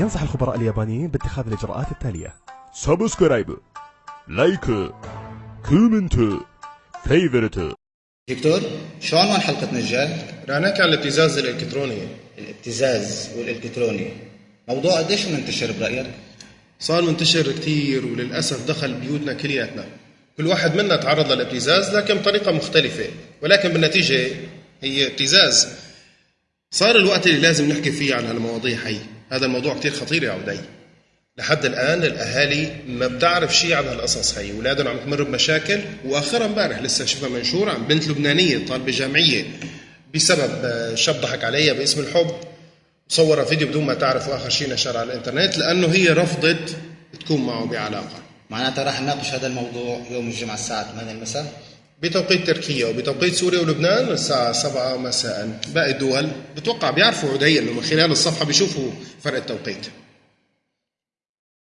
ينصح الخبراء اليابانيين باتخاذ الإجراءات التالية. subscribe like comment favorite. دكتور شو عنوان حلقتنا الجاي؟ رح نحكي عن الابتزاز الإلكتروني. الابتزاز والإلكتروني. موضوع قديش منتشر برأيك؟ صار منتشر كثير وللأسف دخل بيوتنا كلياتنا. كل واحد منا تعرض للابتزاز لكن بطريقة مختلفة. ولكن بالنتيجة هي ابتزاز. صار الوقت اللي لازم نحكي فيه عن هالمواضيع هي. هذا الموضوع كتير خطير يا عودي لحد الآن الأهالي ما بتعرف شيء عن هالقصص هي أولادهم عم تمر بمشاكل واخرها امبارح لسه شفنا منشور عن بنت لبنانية طالبة جامعية بسبب آه، شاب ضحك عليها باسم الحب. صور فيديو بدون ما تعرف واخر شيء نشر على الإنترنت لأنه هي رفضت تكون معه بعلاقة. معناتها راح نناقش هذا الموضوع يوم الجمعة الساعة 8 المساء. بتوقيت تركيا وبتوقيت سوريا ولبنان الساعة 7 مساء. باقي الدول بتوقع بيعرفوا عدي إنه من خلال الصفحة بيشوفوا فرق التوقيت.